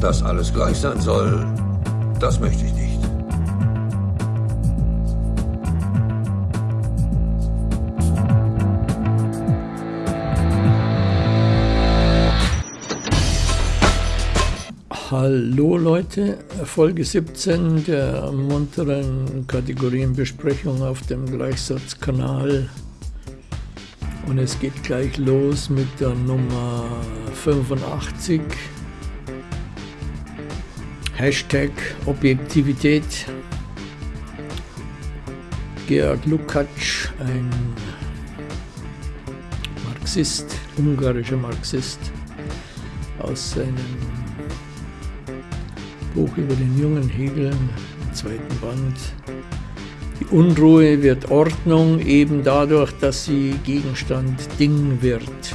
Dass alles gleich sein soll, das möchte ich nicht. Hallo Leute, Folge 17 der munteren Kategorienbesprechung auf dem Gleichsatzkanal. Und es geht gleich los mit der Nummer 85. Hashtag Objektivität. Georg Lukács, ein Marxist, ungarischer Marxist, aus seinem Buch über den jungen Hegel, zweiten Band. Die Unruhe wird Ordnung eben dadurch, dass sie Gegenstand Ding wird.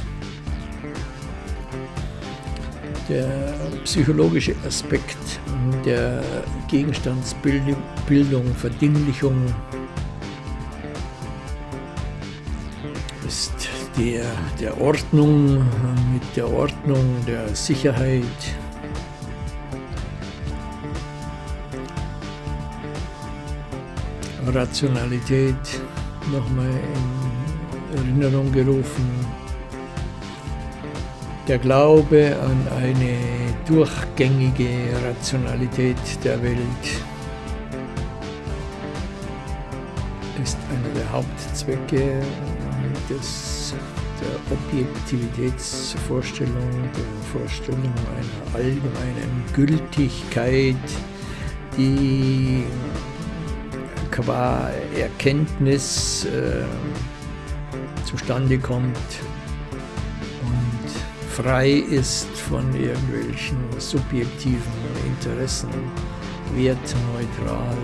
Der psychologische Aspekt der Gegenstandsbildung, Verdinglichung ist der, der Ordnung, mit der Ordnung der Sicherheit, Rationalität nochmal in Erinnerung gerufen. Der Glaube an eine durchgängige Rationalität der Welt ist einer der Hauptzwecke des, der Objektivitätsvorstellung, der Vorstellung einer allgemeinen Gültigkeit, die qua Erkenntnis äh, zustande kommt frei ist von irgendwelchen subjektiven Interessen, wertneutral.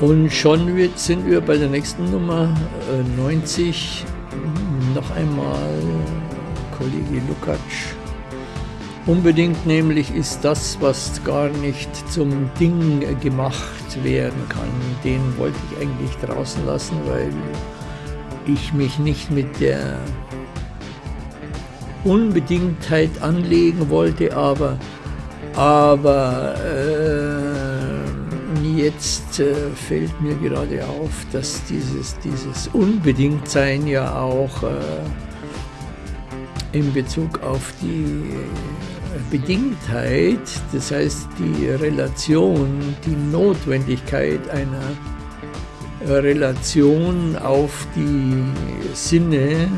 Und schon sind wir bei der nächsten Nummer äh, 90 noch einmal Kollege Lukacs. Unbedingt nämlich ist das, was gar nicht zum Ding gemacht werden kann, den wollte ich eigentlich draußen lassen, weil ich mich nicht mit der Unbedingtheit anlegen wollte, aber, aber äh, jetzt äh, fällt mir gerade auf, dass dieses, dieses Unbedingtsein ja auch äh, in Bezug auf die Bedingtheit, das heißt die Relation, die Notwendigkeit einer Relation auf die Sinne,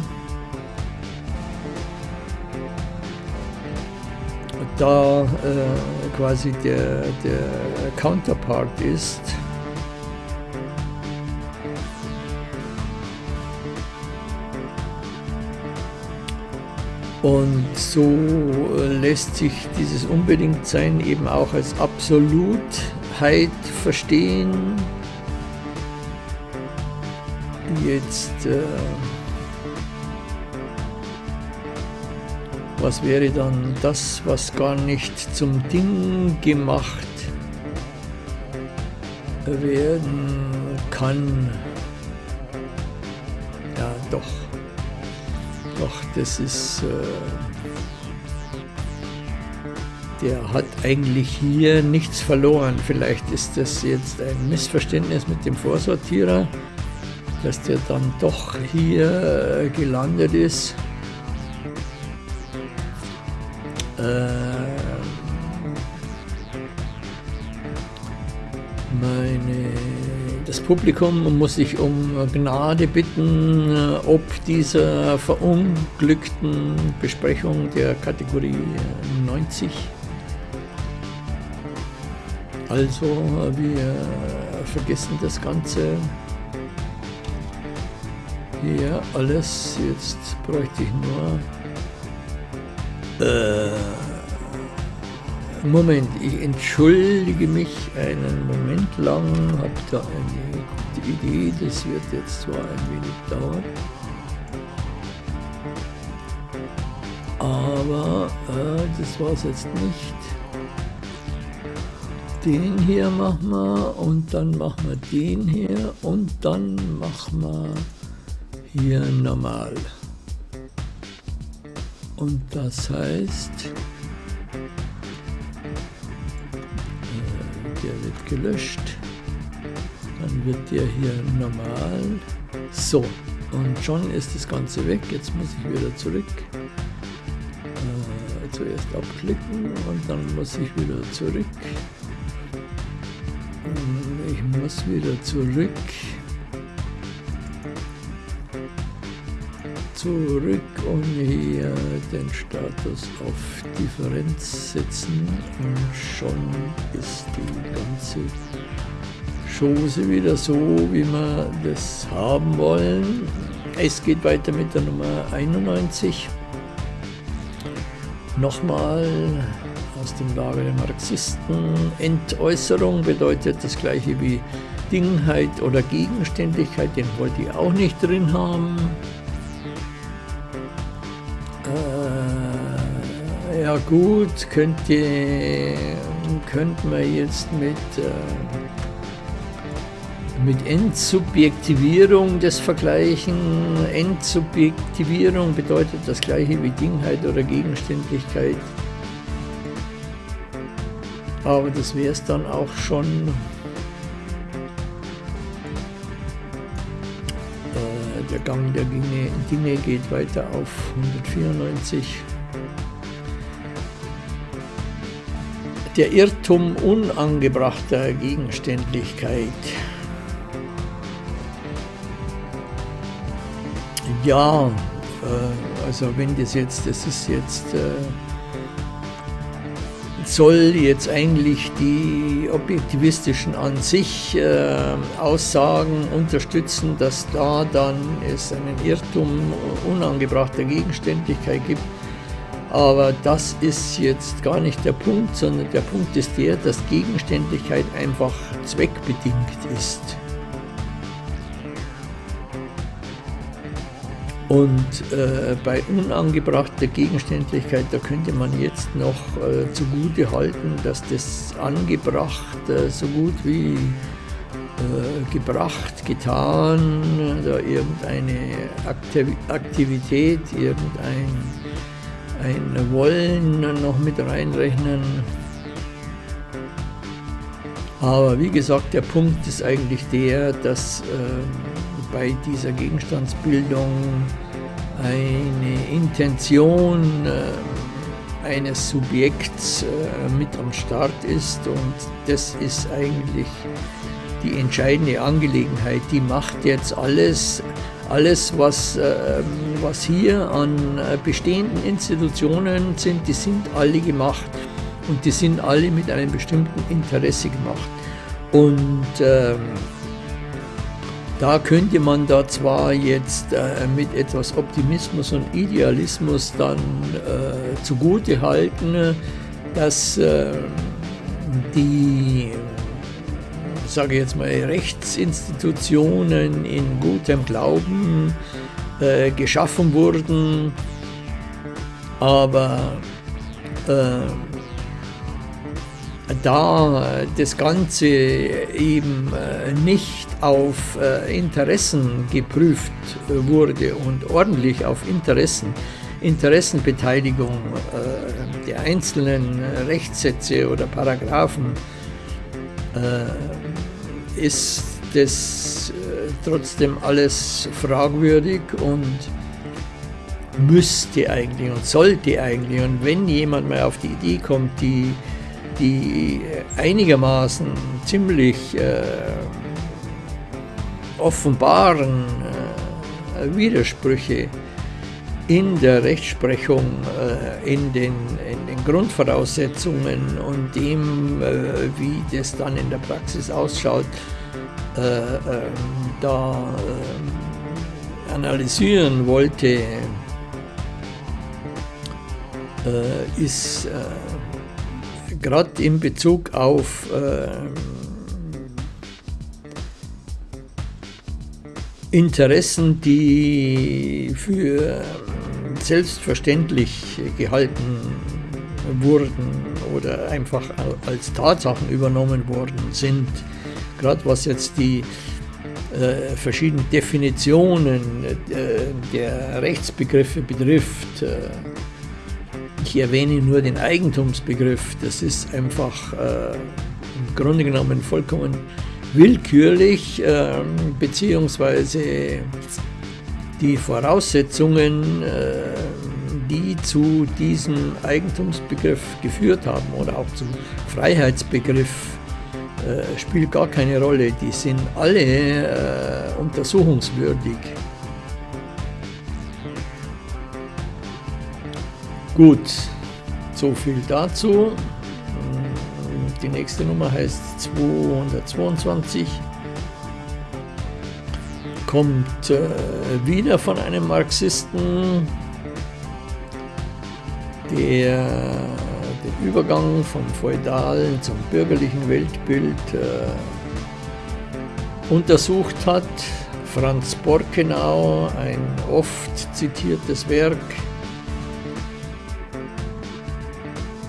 da äh, quasi der, der Counterpart ist, Und so lässt sich dieses Unbedingtsein eben auch als Absolutheit verstehen. Jetzt, äh, was wäre dann das, was gar nicht zum Ding gemacht werden kann? Ja, doch. Doch, das ist... Äh, der hat eigentlich hier nichts verloren. Vielleicht ist das jetzt ein Missverständnis mit dem Vorsortierer, dass der dann doch hier äh, gelandet ist. Äh, meine das Publikum muss sich um Gnade bitten, äh, ob dieser verunglückten Besprechung der Kategorie 90. Also wir vergessen das Ganze hier alles. Jetzt bräuchte ich nur... Äh, Moment, ich entschuldige mich einen Moment lang, habe da eine gute Idee, das wird jetzt zwar ein wenig dauern, aber äh, das war es jetzt nicht. den hier machen wir und dann machen wir den hier und dann machen wir hier normal. Und das heißt, der wird gelöscht, dann wird der hier normal. So, und schon ist das Ganze weg. Jetzt muss ich wieder zurück. Äh, zuerst abklicken und dann muss ich wieder zurück. Ich muss wieder zurück. Zurück und hier den Status auf Differenz setzen und schon ist die ganze Chose wieder so, wie wir das haben wollen. Es geht weiter mit der Nummer 91. Nochmal aus dem Lager der Marxisten. Entäußerung bedeutet das gleiche wie Dingheit oder Gegenständlichkeit, den wollte ich auch nicht drin haben. Gut, könnte, könnte man jetzt mit, äh, mit Endsubjektivierung das vergleichen. Endsubjektivierung bedeutet das gleiche wie Dingheit oder Gegenständlichkeit. Aber das wäre es dann auch schon. Äh, der Gang der Dinge geht weiter auf 194. Der Irrtum unangebrachter Gegenständlichkeit. Ja, äh, also wenn das jetzt, das ist jetzt, äh, soll jetzt eigentlich die objektivistischen an sich äh, Aussagen unterstützen, dass da dann es einen Irrtum unangebrachter Gegenständlichkeit gibt. Aber das ist jetzt gar nicht der Punkt, sondern der Punkt ist der, dass Gegenständlichkeit einfach zweckbedingt ist. Und äh, bei unangebrachter Gegenständlichkeit, da könnte man jetzt noch äh, zugute halten, dass das angebracht äh, so gut wie äh, gebracht, getan, da irgendeine Aktivität, irgendein ein Wollen noch mit reinrechnen. Aber wie gesagt, der Punkt ist eigentlich der, dass äh, bei dieser Gegenstandsbildung eine Intention äh, eines Subjekts äh, mit am Start ist und das ist eigentlich die entscheidende Angelegenheit. Die macht jetzt alles alles, was, äh, was hier an äh, bestehenden Institutionen sind, die sind alle gemacht und die sind alle mit einem bestimmten Interesse gemacht. Und äh, da könnte man da zwar jetzt äh, mit etwas Optimismus und Idealismus dann äh, zugute halten, dass äh, die sage jetzt mal, Rechtsinstitutionen in gutem Glauben äh, geschaffen wurden, aber äh, da das Ganze eben äh, nicht auf äh, Interessen geprüft wurde und ordentlich auf Interessen, Interessenbeteiligung äh, der einzelnen Rechtssätze oder Paragraphen ist das äh, trotzdem alles fragwürdig und müsste eigentlich und sollte eigentlich. Und wenn jemand mal auf die Idee kommt, die, die einigermaßen ziemlich äh, offenbaren äh, Widersprüche in der Rechtsprechung, äh, in, den, in, den, Grundvoraussetzungen und dem, äh, wie das dann in der Praxis ausschaut, äh, da analysieren wollte, ist gerade in Bezug auf Interessen, die für selbstverständlich gehalten wurden oder einfach als Tatsachen übernommen worden sind. Gerade was jetzt die äh, verschiedenen Definitionen äh, der Rechtsbegriffe betrifft. Äh, ich erwähne nur den Eigentumsbegriff. Das ist einfach äh, im Grunde genommen vollkommen willkürlich, ähm, beziehungsweise die Voraussetzungen, äh, die zu diesem Eigentumsbegriff geführt haben oder auch zum Freiheitsbegriff, äh, spielt gar keine Rolle. Die sind alle äh, untersuchungswürdig. Gut, so viel dazu. Die nächste Nummer heißt 222. Kommt äh, wieder von einem Marxisten, der den Übergang vom feudalen zum bürgerlichen Weltbild äh, untersucht hat. Franz Borkenau, ein oft zitiertes Werk,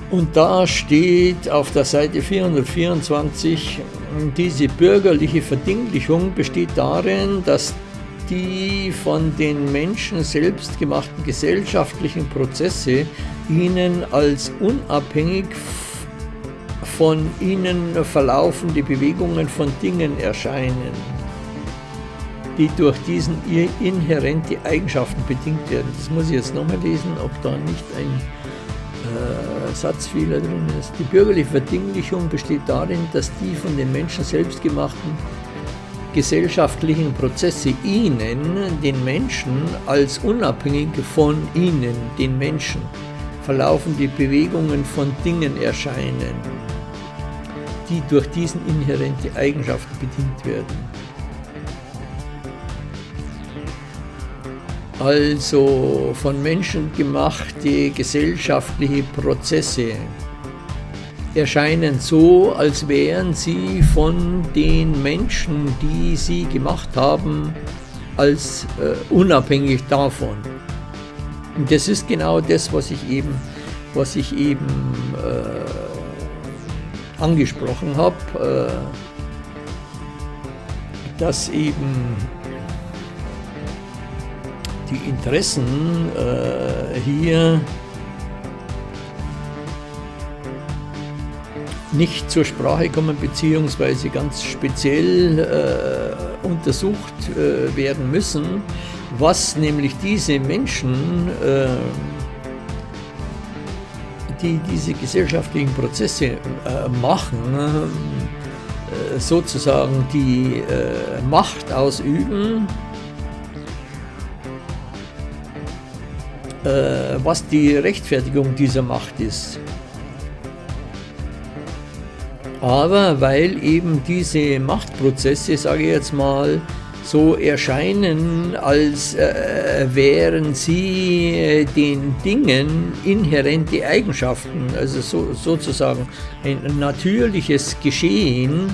Und da steht auf der Seite 424, diese bürgerliche Verdinglichung besteht darin, dass die von den Menschen selbst gemachten gesellschaftlichen Prozesse ihnen als unabhängig von ihnen verlaufende Bewegungen von Dingen erscheinen, die durch diesen inhärente Eigenschaften bedingt werden. Das muss ich jetzt nochmal lesen, ob da nicht ein Satzfehler drin ist. Die bürgerliche Verdinglichung besteht darin, dass die von den Menschen selbst gemachten gesellschaftlichen Prozesse ihnen, den Menschen, als unabhängig von ihnen, den Menschen, verlaufende Bewegungen von Dingen erscheinen, die durch diesen inhärente Eigenschaften bedingt werden. Also von Menschen gemachte gesellschaftliche Prozesse erscheinen so, als wären sie von den Menschen, die sie gemacht haben, als äh, unabhängig davon. Und das ist genau das, was ich eben, was ich eben äh, angesprochen habe, äh, dass eben die Interessen äh, hier nicht zur Sprache kommen, beziehungsweise ganz speziell äh, untersucht äh, werden müssen, was nämlich diese Menschen, äh, die diese gesellschaftlichen Prozesse äh, machen, äh, sozusagen die Macht ausüben, Äh, was die Rechtfertigung dieser Macht ist. Aber weil eben diese Machtprozesse, sage ich jetzt mal, so erscheinen, als äh, wären sie äh, den Dingen inhärente Eigenschaften, also so, sozusagen ein natürliches Geschehen.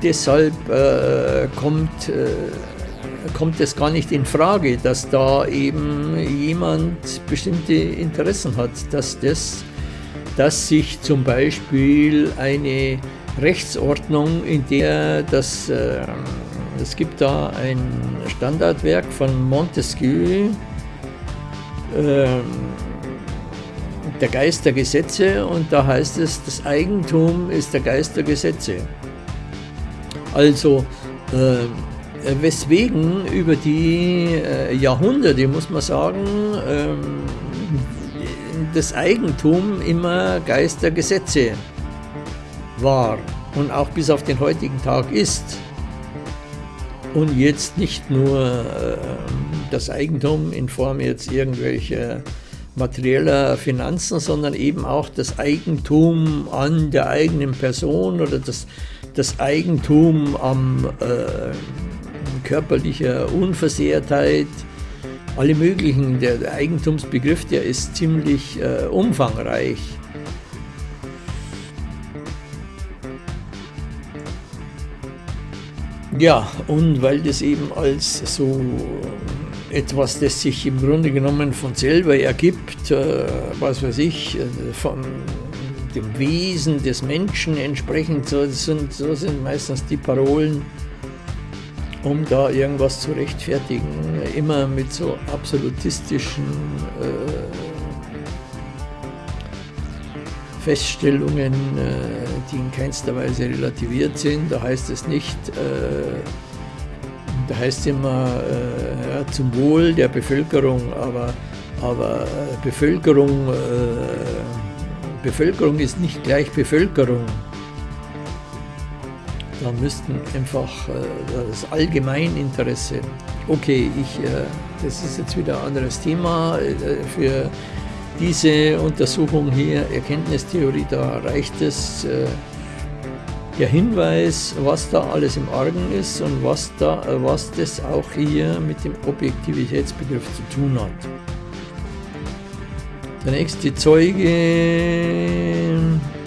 Deshalb äh, kommt äh, kommt es gar nicht in Frage, dass da eben jemand bestimmte Interessen hat, dass, das, dass sich zum Beispiel eine Rechtsordnung, in der das, äh, es gibt da ein Standardwerk von Montesquieu, äh, der Geist der Gesetze und da heißt es, das Eigentum ist der Geist der Gesetze. Also äh, weswegen über die äh, Jahrhunderte, muss man sagen, ähm, das Eigentum immer Geist der Gesetze war und auch bis auf den heutigen Tag ist. Und jetzt nicht nur ähm, das Eigentum in Form jetzt irgendwelcher materieller Finanzen, sondern eben auch das Eigentum an der eigenen Person oder das, das Eigentum am äh, körperlicher Unversehrtheit, alle möglichen. Der Eigentumsbegriff, der ist ziemlich äh, umfangreich. Ja, und weil das eben als so etwas, das sich im Grunde genommen von selber ergibt, äh, was weiß ich, äh, von dem Wesen des Menschen entsprechend, so sind, so sind meistens die Parolen, um da irgendwas zu rechtfertigen, immer mit so absolutistischen äh, Feststellungen, äh, die in keinster Weise relativiert sind. Da heißt es nicht, äh, da heißt es immer äh, ja, zum Wohl der Bevölkerung, aber, aber Bevölkerung, Bevölkerung ist nicht gleich Bevölkerung. Da müssten einfach das Allgemeininteresse, okay, ich, das ist jetzt wieder ein anderes Thema für diese Untersuchung hier, Erkenntnistheorie, da reicht es äh, der Hinweis, was da alles im Argen ist und was, da, was das auch hier mit dem Objektivitätsbegriff zu tun hat. Der nächste Zeuge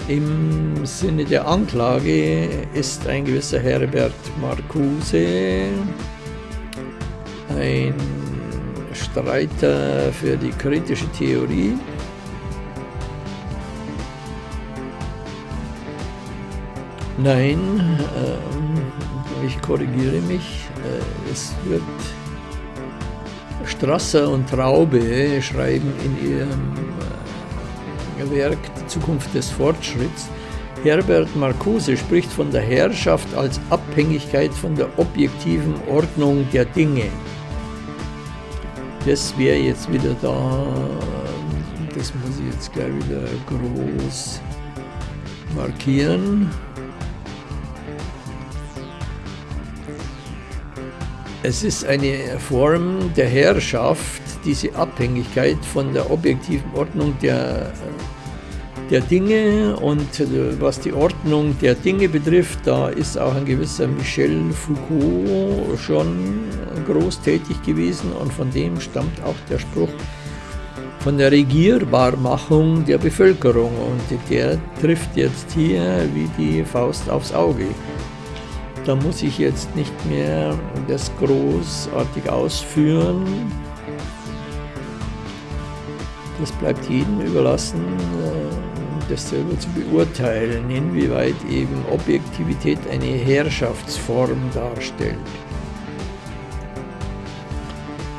im Sinne der Anklage ist ein gewisser Herbert Marcuse, ein Streiter für die kritische Theorie. Nein, äh, ich korrigiere mich, äh, es wird Strasser und Traube schreiben in ihrem äh, Werk Zukunft des Fortschritts. Herbert Marcuse spricht von der Herrschaft als Abhängigkeit von der objektiven Ordnung der Dinge das wäre jetzt wieder da. Das muss ich jetzt gleich wieder groß markieren. Es ist eine Form der Herrschaft, diese Abhängigkeit von der objektiven Ordnung der der Dinge und äh, was die Ordnung der Dinge betrifft, da ist auch ein gewisser Michel Foucault schon groß tätig gewesen und von dem stammt auch der Spruch von der Regierbarmachung der Bevölkerung und der trifft jetzt hier wie die Faust aufs Auge. Da muss ich jetzt nicht mehr das großartig ausführen. Das bleibt jedem überlassen, äh, das selber zu beurteilen, inwieweit eben Objektivität eine Herrschaftsform darstellt.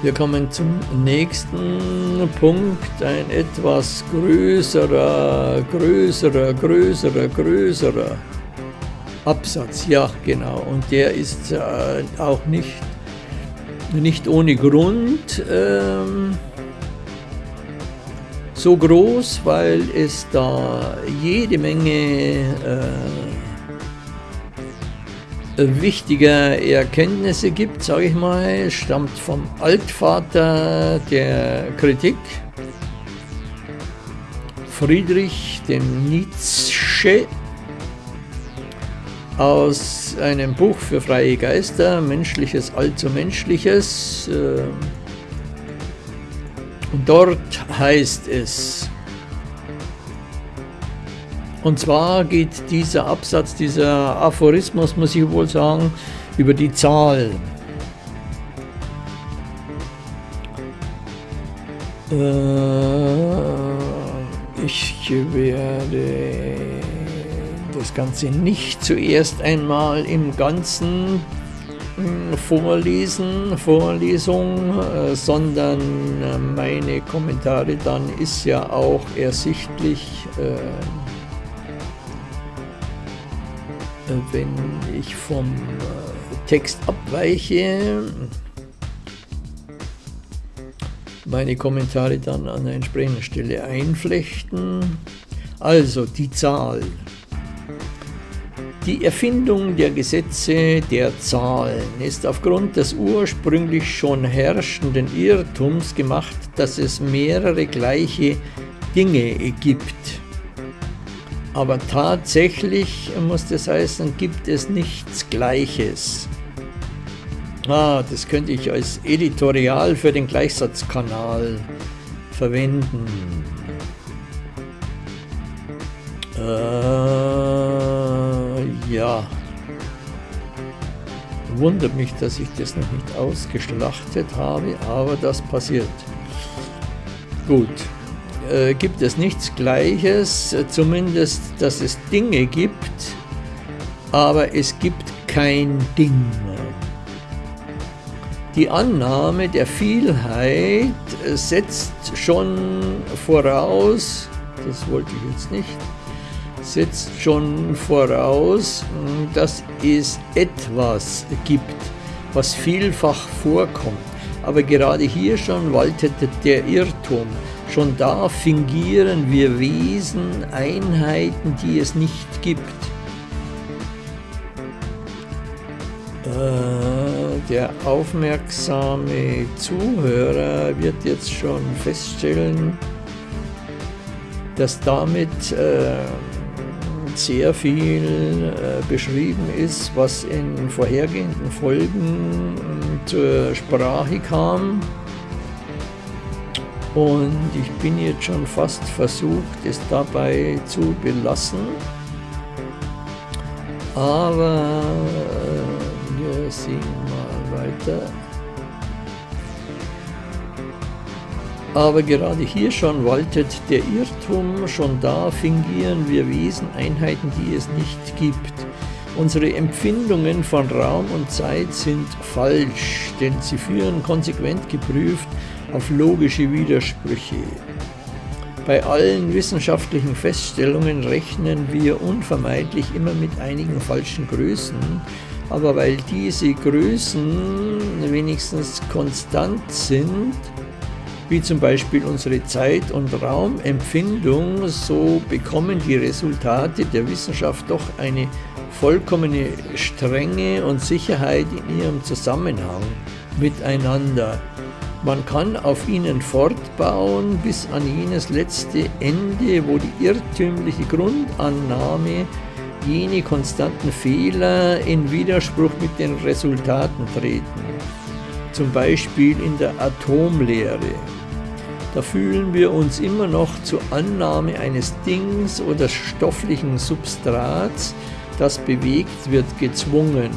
Wir kommen zum nächsten Punkt, ein etwas größerer, größerer, größerer, größerer Absatz, ja genau, und der ist äh, auch nicht, nicht ohne Grund ähm, so groß, weil es da jede Menge äh, wichtiger Erkenntnisse gibt, sage ich mal, stammt vom Altvater der Kritik, Friedrich dem Nietzsche, aus einem Buch für freie Geister, Menschliches allzu Menschliches, äh, und dort heißt es, und zwar geht dieser Absatz, dieser Aphorismus, muss ich wohl sagen, über die Zahl. Äh, ich werde das Ganze nicht zuerst einmal im Ganzen Vorlesen, Vorlesung, äh, sondern äh, meine Kommentare dann ist ja auch ersichtlich, äh, wenn ich vom Text abweiche, meine Kommentare dann an der entsprechenden Stelle einflechten. Also die Zahl die Erfindung der Gesetze der Zahlen ist aufgrund des ursprünglich schon herrschenden Irrtums gemacht, dass es mehrere gleiche Dinge gibt. Aber tatsächlich muss das heißen, gibt es nichts Gleiches. Ah, das könnte ich als Editorial für den Gleichsatzkanal verwenden. Äh, ja. Wundert mich, dass ich das noch nicht ausgeschlachtet habe, aber das passiert. Gut, äh, gibt es nichts Gleiches, zumindest, dass es Dinge gibt, aber es gibt kein Ding. Die Annahme der Vielheit setzt schon voraus, das wollte ich jetzt nicht, setzt schon voraus, dass es etwas gibt, was vielfach vorkommt. Aber gerade hier schon waltet der Irrtum. Schon da fingieren wir Wesen, Einheiten, die es nicht gibt. Äh, der aufmerksame Zuhörer wird jetzt schon feststellen, dass damit äh, sehr viel äh, beschrieben ist, was in vorhergehenden Folgen äh, zur Sprache kam. Und ich bin jetzt schon fast versucht, es dabei zu belassen. Aber äh, wir sehen mal weiter. Aber gerade hier schon waltet der Irrtum, schon da fingieren wir Wesen Einheiten, die es nicht gibt. Unsere Empfindungen von Raum und Zeit sind falsch, denn sie führen konsequent geprüft auf logische Widersprüche. Bei allen wissenschaftlichen Feststellungen rechnen wir unvermeidlich immer mit einigen falschen Größen, aber weil diese Größen wenigstens konstant sind, wie zum Beispiel unsere Zeit- und Raumempfindung, so bekommen die Resultate der Wissenschaft doch eine vollkommene Strenge und Sicherheit in ihrem Zusammenhang miteinander. Man kann auf ihnen fortbauen bis an jenes letzte Ende, wo die irrtümliche Grundannahme jene konstanten Fehler in Widerspruch mit den Resultaten treten, zum Beispiel in der Atomlehre. Da fühlen wir uns immer noch zur Annahme eines Dings oder stofflichen Substrats, das bewegt wird, gezwungen,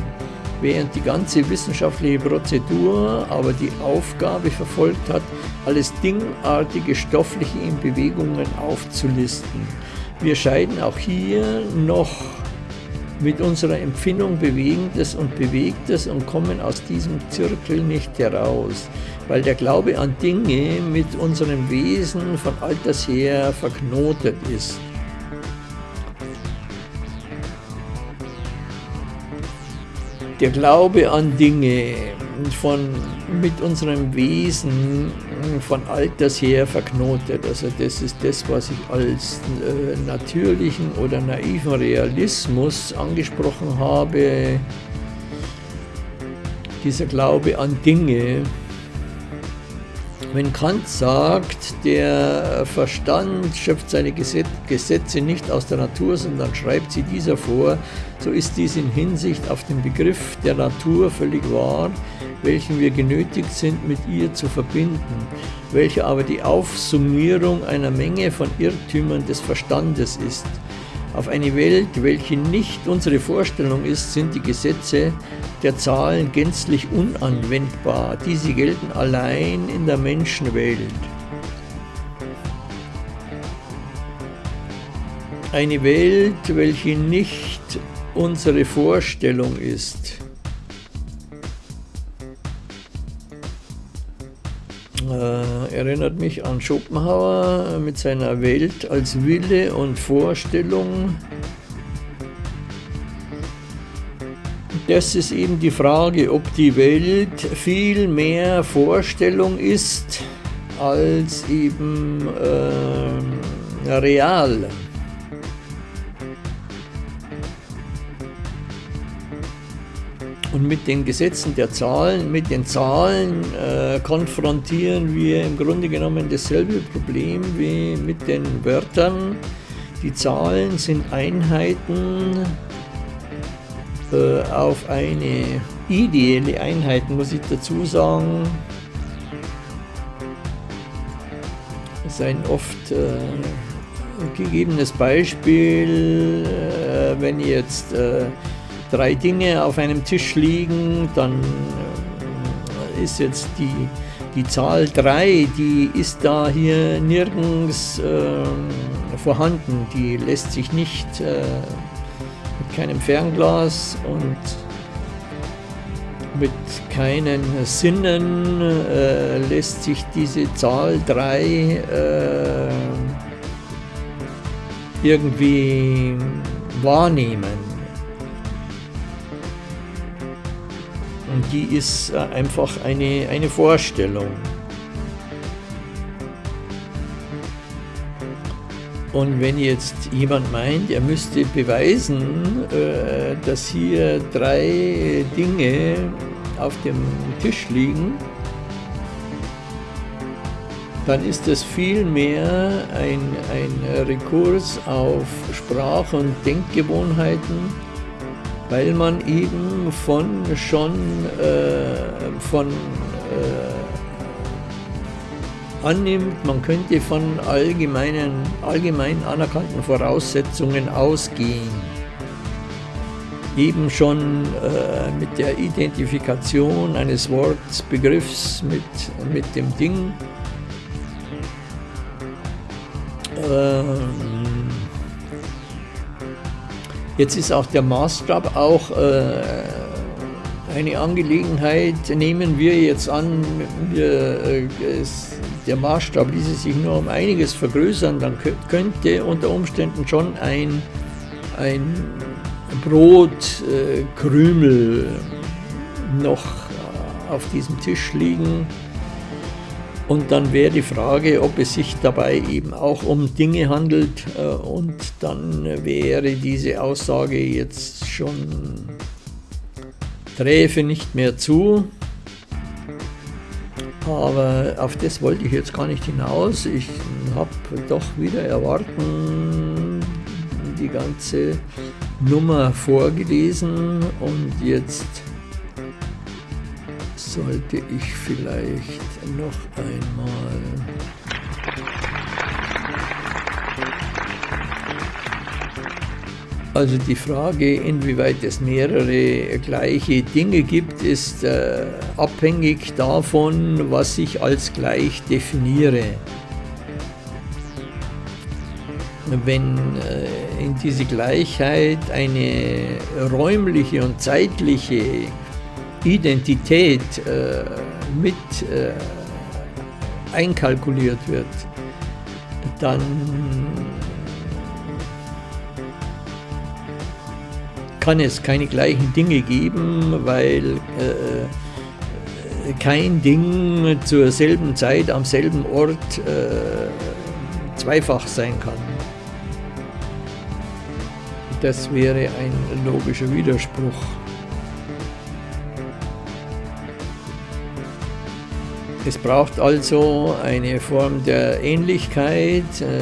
während die ganze wissenschaftliche Prozedur aber die Aufgabe verfolgt hat, alles Dingartige Stoffliche in Bewegungen aufzulisten. Wir scheiden auch hier noch mit unserer Empfindung Bewegendes und Bewegtes und kommen aus diesem Zirkel nicht heraus, weil der Glaube an Dinge mit unserem Wesen von alters her verknotet ist. Der Glaube an Dinge von, mit unserem Wesen von alters her verknotet. Also das ist das, was ich als äh, natürlichen oder naiven Realismus angesprochen habe. Dieser Glaube an Dinge. Wenn Kant sagt, der Verstand schöpft seine Gesetze nicht aus der Natur, sondern schreibt sie dieser vor, so ist dies in Hinsicht auf den Begriff der Natur völlig wahr, welchen wir genötigt sind, mit ihr zu verbinden, welcher aber die Aufsummierung einer Menge von Irrtümern des Verstandes ist. Auf eine Welt, welche nicht unsere Vorstellung ist, sind die Gesetze der Zahlen gänzlich unanwendbar. Diese gelten allein in der Menschenwelt. Eine Welt, welche nicht unsere Vorstellung ist. Erinnert mich an Schopenhauer mit seiner Welt als Wille und Vorstellung. Das ist eben die Frage, ob die Welt viel mehr Vorstellung ist als eben äh, real. Und mit den Gesetzen der Zahlen, mit den Zahlen äh, konfrontieren wir im Grunde genommen dasselbe Problem wie mit den Wörtern. Die Zahlen sind Einheiten äh, auf eine ideelle Einheit, muss ich dazu sagen. Das ist ein oft äh, gegebenes Beispiel, äh, wenn jetzt äh, drei Dinge auf einem Tisch liegen, dann äh, ist jetzt die, die Zahl 3, die ist da hier nirgends äh, vorhanden. Die lässt sich nicht äh, mit keinem Fernglas und mit keinen Sinnen äh, lässt sich diese Zahl 3 äh, irgendwie wahrnehmen. Und die ist äh, einfach eine, eine Vorstellung. Und wenn jetzt jemand meint, er müsste beweisen, äh, dass hier drei Dinge auf dem Tisch liegen, dann ist das vielmehr ein, ein Rekurs auf Sprach- und Denkgewohnheiten, weil man eben von schon äh, von äh, annimmt, man könnte von allgemeinen, allgemein anerkannten Voraussetzungen ausgehen. Eben schon äh, mit der Identifikation eines Worts, Begriffs mit, mit dem Ding. Ähm, jetzt ist auch der Maßstab auch äh, eine Angelegenheit, nehmen wir jetzt an, wir, äh, es, der Maßstab ließe sich nur um einiges vergrößern, dann könnte unter Umständen schon ein, ein Brotkrümel äh, noch auf diesem Tisch liegen. Und dann wäre die Frage, ob es sich dabei eben auch um Dinge handelt. Äh, und dann wäre diese Aussage jetzt schon träfe nicht mehr zu. Aber auf das wollte ich jetzt gar nicht hinaus. Ich habe doch wieder erwarten die ganze Nummer vorgelesen und jetzt sollte ich vielleicht noch einmal Also die Frage, inwieweit es mehrere gleiche Dinge gibt, ist äh, abhängig davon, was ich als gleich definiere. Wenn äh, in diese Gleichheit eine räumliche und zeitliche Identität äh, mit äh, einkalkuliert wird, dann kann es keine gleichen Dinge geben, weil äh, kein Ding zur selben Zeit am selben Ort äh, zweifach sein kann. Das wäre ein logischer Widerspruch. Es braucht also eine Form der Ähnlichkeit. Äh,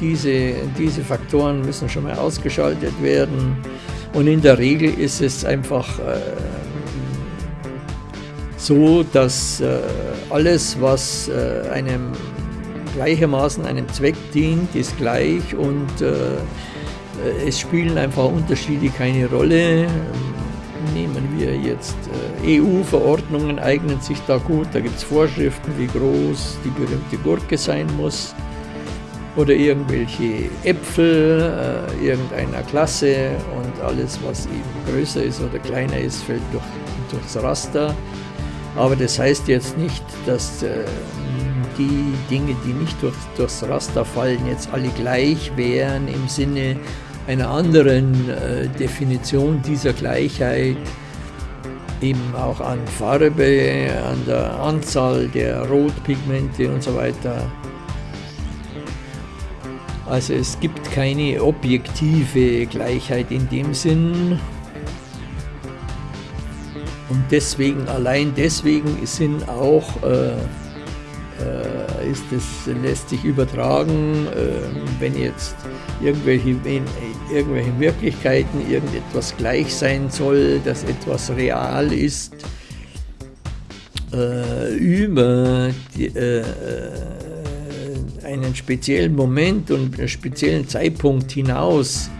diese, diese Faktoren müssen schon mal ausgeschaltet werden. Und in der Regel ist es einfach äh, so, dass äh, alles, was einem gleichermaßen einem Zweck dient, ist gleich und es spielen einfach Unterschiede keine Rolle. Nehmen wir jetzt EU-Verordnungen, eignen sich da gut, da gibt es Vorschriften, wie groß die berühmte Gurke sein muss. Oder irgendwelche Äpfel äh, irgendeiner Klasse. Und alles, was eben größer ist oder kleiner ist, fällt durch, durchs Raster. Aber das heißt jetzt nicht, dass äh, die Dinge, die nicht durch, durchs Raster fallen, jetzt alle gleich wären im Sinne einer anderen äh, Definition dieser Gleichheit, eben auch an Farbe, an der Anzahl der Rotpigmente und so weiter. Also es gibt keine objektive Gleichheit in dem Sinn. Und deswegen, allein deswegen sind auch, äh, ist es, lässt sich übertragen, äh, wenn jetzt irgendwelche, in, irgendwelche Wirklichkeiten irgendetwas gleich sein soll, dass etwas real ist, äh, über die, äh, einen speziellen Moment und einen speziellen Zeitpunkt hinaus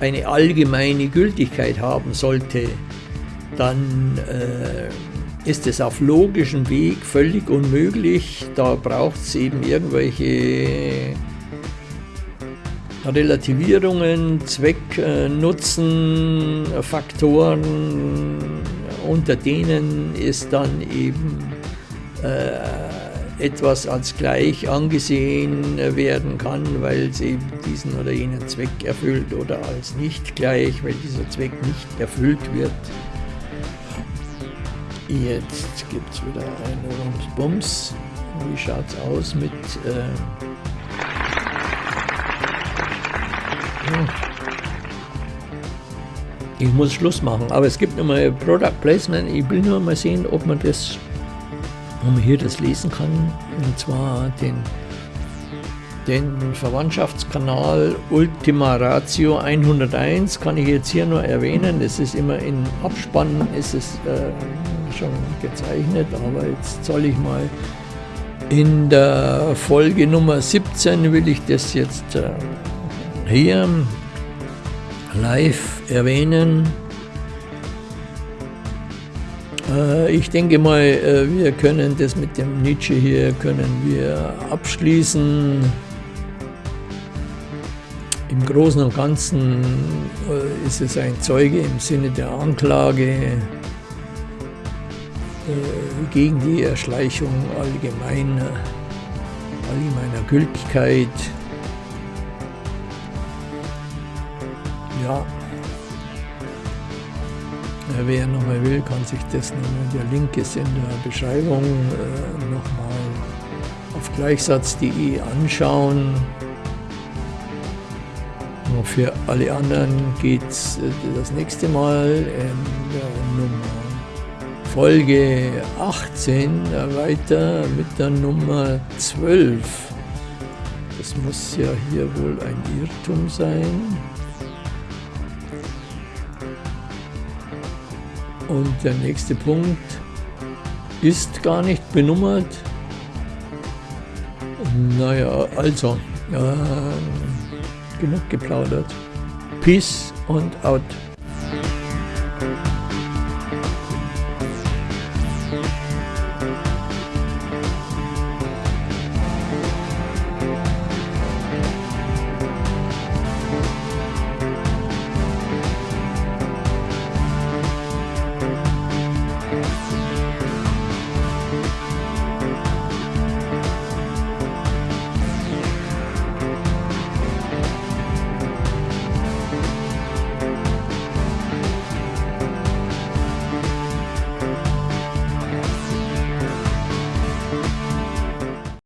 eine allgemeine Gültigkeit haben sollte, dann äh, ist es auf logischem Weg völlig unmöglich. Da braucht es eben irgendwelche Relativierungen, Zweck, äh, Nutzen, Faktoren, unter denen es dann eben äh, etwas als gleich angesehen werden kann, weil es eben diesen oder jenen Zweck erfüllt oder als nicht gleich, weil dieser Zweck nicht erfüllt wird. Jetzt gibt es wieder einen Bums. Wie schaut es aus mit... Äh ich muss Schluss machen, aber es gibt nochmal Product Placement. Ich will nur mal sehen, ob man das, ob man hier das lesen kann. Und zwar den, den Verwandtschaftskanal Ultima Ratio 101 kann ich jetzt hier nur erwähnen. Es ist immer in Abspannen, ist äh, schon gezeichnet, aber jetzt soll ich mal in der Folge Nummer 17 will ich das jetzt äh, hier live erwähnen. Äh, ich denke mal, äh, wir können das mit dem Nietzsche hier können wir abschließen. Im Großen und Ganzen ist es ein Zeuge im Sinne der Anklage gegen die Erschleichung allgemeiner, allgemeiner Gültigkeit ja. Wer nochmal will, kann sich das nochmal, der Link ist in der Beschreibung, äh, nochmal auf gleichsatz.de anschauen. Und für alle anderen geht es äh, das nächste Mal in der Nummer Folge 18 weiter mit der Nummer 12. Das muss ja hier wohl ein Irrtum sein. Und der nächste Punkt ist gar nicht benummert. Naja, also, äh, genug geplaudert. Peace und out.